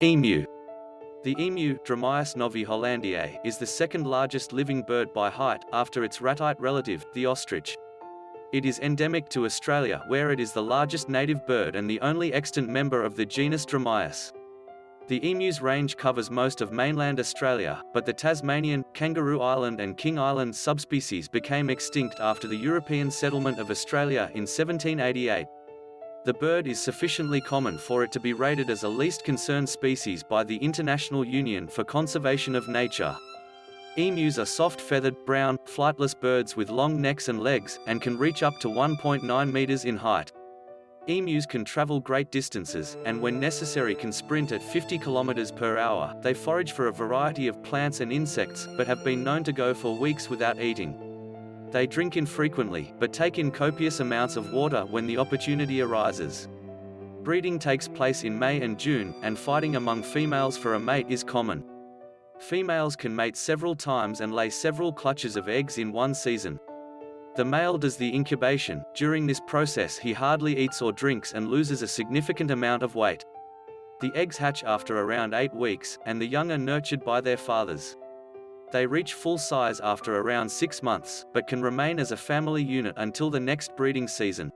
Emu. The emu, Dromaius novi hollandiae, is the second largest living bird by height, after its ratite relative, the ostrich. It is endemic to Australia where it is the largest native bird and the only extant member of the genus Dromaius. The emu's range covers most of mainland Australia, but the Tasmanian, Kangaroo Island and King Island subspecies became extinct after the European settlement of Australia in 1788. The bird is sufficiently common for it to be rated as a least concern species by the International Union for Conservation of Nature. Emus are soft-feathered, brown, flightless birds with long necks and legs, and can reach up to 1.9 meters in height. Emus can travel great distances, and when necessary can sprint at 50 kilometers per hour. They forage for a variety of plants and insects, but have been known to go for weeks without eating. They drink infrequently, but take in copious amounts of water when the opportunity arises. Breeding takes place in May and June, and fighting among females for a mate is common. Females can mate several times and lay several clutches of eggs in one season. The male does the incubation, during this process he hardly eats or drinks and loses a significant amount of weight. The eggs hatch after around 8 weeks, and the young are nurtured by their fathers. They reach full size after around 6 months, but can remain as a family unit until the next breeding season.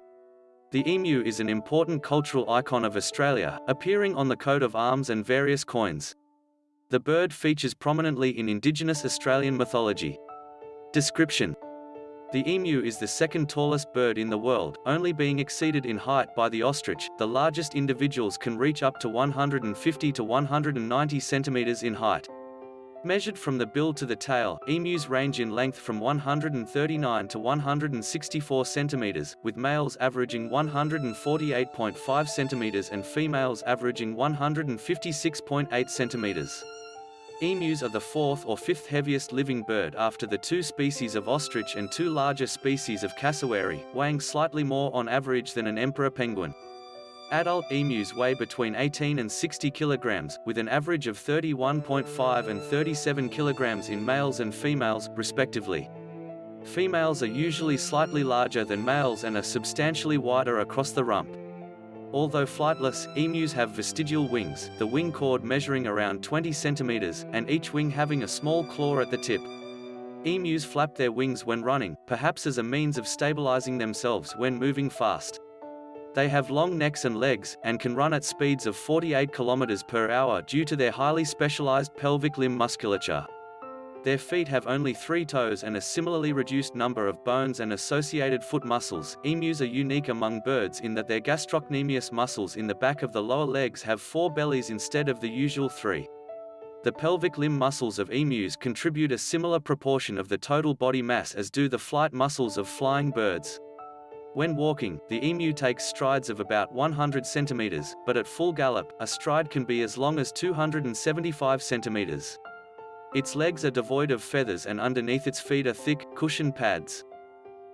The emu is an important cultural icon of Australia, appearing on the coat of arms and various coins. The bird features prominently in Indigenous Australian mythology. Description The emu is the second tallest bird in the world, only being exceeded in height by the ostrich. The largest individuals can reach up to 150 to 190 centimeters in height. Measured from the bill to the tail, emus range in length from 139 to 164 centimeters, with males averaging 148.5 centimeters and females averaging 156.8 centimeters. Emus are the fourth or fifth heaviest living bird after the two species of ostrich and two larger species of cassowary, weighing slightly more on average than an emperor penguin. Adult emus weigh between 18 and 60 kilograms, with an average of 31.5 and 37 kilograms in males and females, respectively. Females are usually slightly larger than males and are substantially wider across the rump. Although flightless, emus have vestigial wings, the wing chord measuring around 20 centimeters, and each wing having a small claw at the tip. Emus flap their wings when running, perhaps as a means of stabilizing themselves when moving fast. They have long necks and legs, and can run at speeds of 48 km per hour due to their highly specialized pelvic limb musculature. Their feet have only three toes and a similarly reduced number of bones and associated foot muscles. Emus are unique among birds in that their gastrocnemius muscles in the back of the lower legs have four bellies instead of the usual three. The pelvic limb muscles of emus contribute a similar proportion of the total body mass as do the flight muscles of flying birds. When walking, the emu takes strides of about 100 centimeters, but at full gallop, a stride can be as long as 275 centimeters. Its legs are devoid of feathers and underneath its feet are thick, cushioned pads.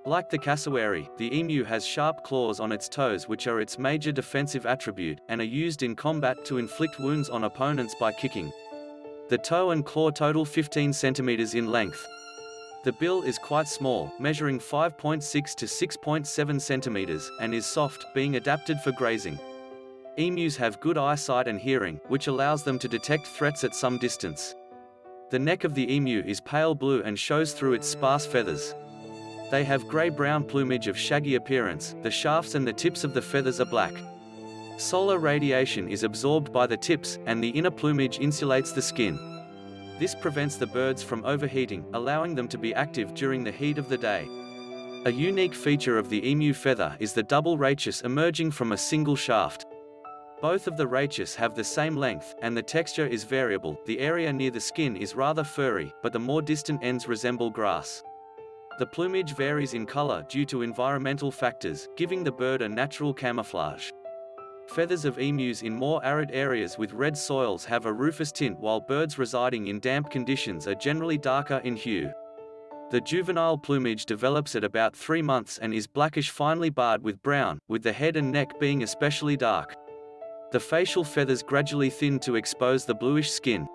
Like the cassowary, the emu has sharp claws on its toes which are its major defensive attribute, and are used in combat to inflict wounds on opponents by kicking. The toe and claw total 15 centimeters in length. The bill is quite small, measuring 5.6 to 6.7 centimeters, and is soft, being adapted for grazing. Emus have good eyesight and hearing, which allows them to detect threats at some distance. The neck of the emu is pale blue and shows through its sparse feathers. They have grey-brown plumage of shaggy appearance, the shafts and the tips of the feathers are black. Solar radiation is absorbed by the tips, and the inner plumage insulates the skin. This prevents the birds from overheating, allowing them to be active during the heat of the day. A unique feature of the emu feather is the double rachis emerging from a single shaft. Both of the rachis have the same length, and the texture is variable. The area near the skin is rather furry, but the more distant ends resemble grass. The plumage varies in color due to environmental factors, giving the bird a natural camouflage. Feathers of emus in more arid areas with red soils have a rufous tint while birds residing in damp conditions are generally darker in hue. The juvenile plumage develops at about 3 months and is blackish finely barred with brown, with the head and neck being especially dark. The facial feathers gradually thin to expose the bluish skin.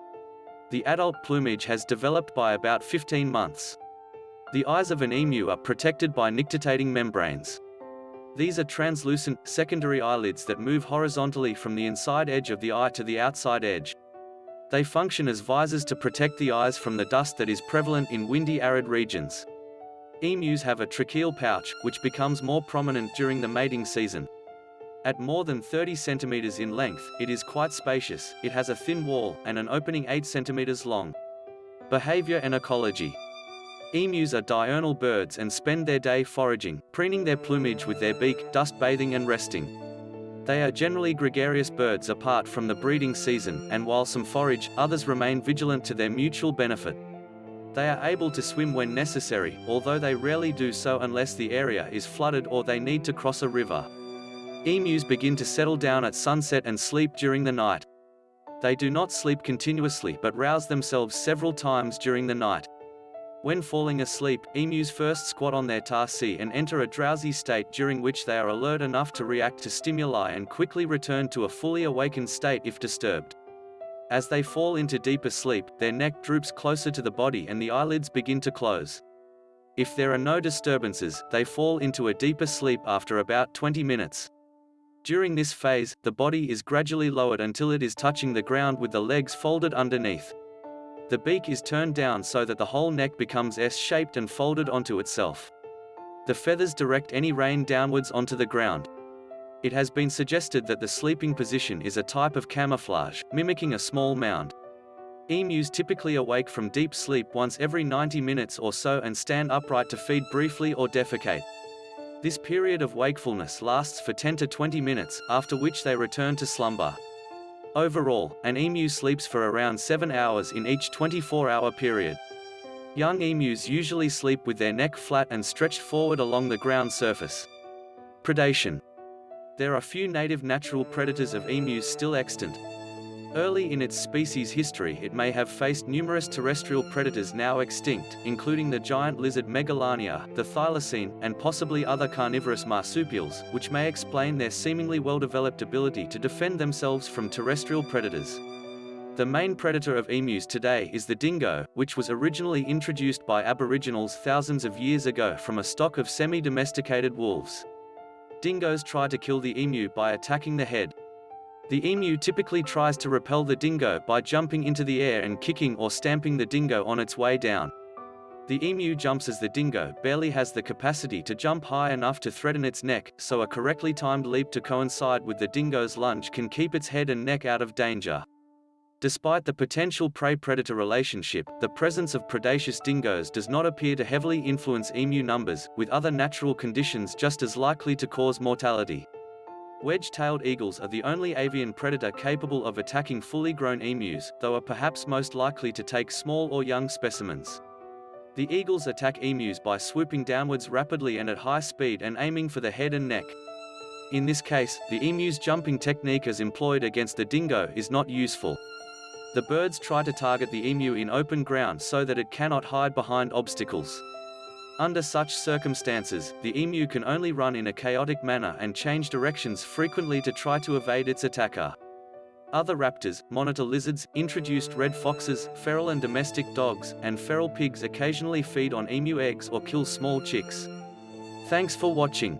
The adult plumage has developed by about 15 months. The eyes of an emu are protected by nictitating membranes. These are translucent, secondary eyelids that move horizontally from the inside edge of the eye to the outside edge. They function as visors to protect the eyes from the dust that is prevalent in windy arid regions. Emus have a tracheal pouch, which becomes more prominent during the mating season. At more than 30 centimeters in length, it is quite spacious, it has a thin wall, and an opening 8 centimeters long. Behavior and ecology. Emus are diurnal birds and spend their day foraging, preening their plumage with their beak, dust bathing and resting. They are generally gregarious birds apart from the breeding season, and while some forage, others remain vigilant to their mutual benefit. They are able to swim when necessary, although they rarely do so unless the area is flooded or they need to cross a river. Emus begin to settle down at sunset and sleep during the night. They do not sleep continuously but rouse themselves several times during the night. When falling asleep, emus first squat on their tarsi and enter a drowsy state during which they are alert enough to react to stimuli and quickly return to a fully awakened state if disturbed. As they fall into deeper sleep, their neck droops closer to the body and the eyelids begin to close. If there are no disturbances, they fall into a deeper sleep after about 20 minutes. During this phase, the body is gradually lowered until it is touching the ground with the legs folded underneath. The beak is turned down so that the whole neck becomes S-shaped and folded onto itself. The feathers direct any rain downwards onto the ground. It has been suggested that the sleeping position is a type of camouflage, mimicking a small mound. Emus typically awake from deep sleep once every 90 minutes or so and stand upright to feed briefly or defecate. This period of wakefulness lasts for 10 to 20 minutes, after which they return to slumber. Overall, an emu sleeps for around 7 hours in each 24-hour period. Young emus usually sleep with their neck flat and stretched forward along the ground surface. Predation. There are few native natural predators of emus still extant, Early in its species history it may have faced numerous terrestrial predators now extinct, including the giant lizard Megalania, the thylacine, and possibly other carnivorous marsupials, which may explain their seemingly well-developed ability to defend themselves from terrestrial predators. The main predator of emus today is the dingo, which was originally introduced by aboriginals thousands of years ago from a stock of semi-domesticated wolves. Dingoes try to kill the emu by attacking the head, the emu typically tries to repel the dingo by jumping into the air and kicking or stamping the dingo on its way down. The emu jumps as the dingo barely has the capacity to jump high enough to threaten its neck, so a correctly timed leap to coincide with the dingo's lunge can keep its head and neck out of danger. Despite the potential prey-predator relationship, the presence of predaceous dingoes does not appear to heavily influence emu numbers, with other natural conditions just as likely to cause mortality. Wedge-tailed eagles are the only avian predator capable of attacking fully grown emus, though are perhaps most likely to take small or young specimens. The eagles attack emus by swooping downwards rapidly and at high speed and aiming for the head and neck. In this case, the emu's jumping technique as employed against the dingo is not useful. The birds try to target the emu in open ground so that it cannot hide behind obstacles. Under such circumstances, the emu can only run in a chaotic manner and change directions frequently to try to evade its attacker. Other raptors, monitor lizards, introduced red foxes, feral and domestic dogs, and feral pigs occasionally feed on emu eggs or kill small chicks. Thanks for watching.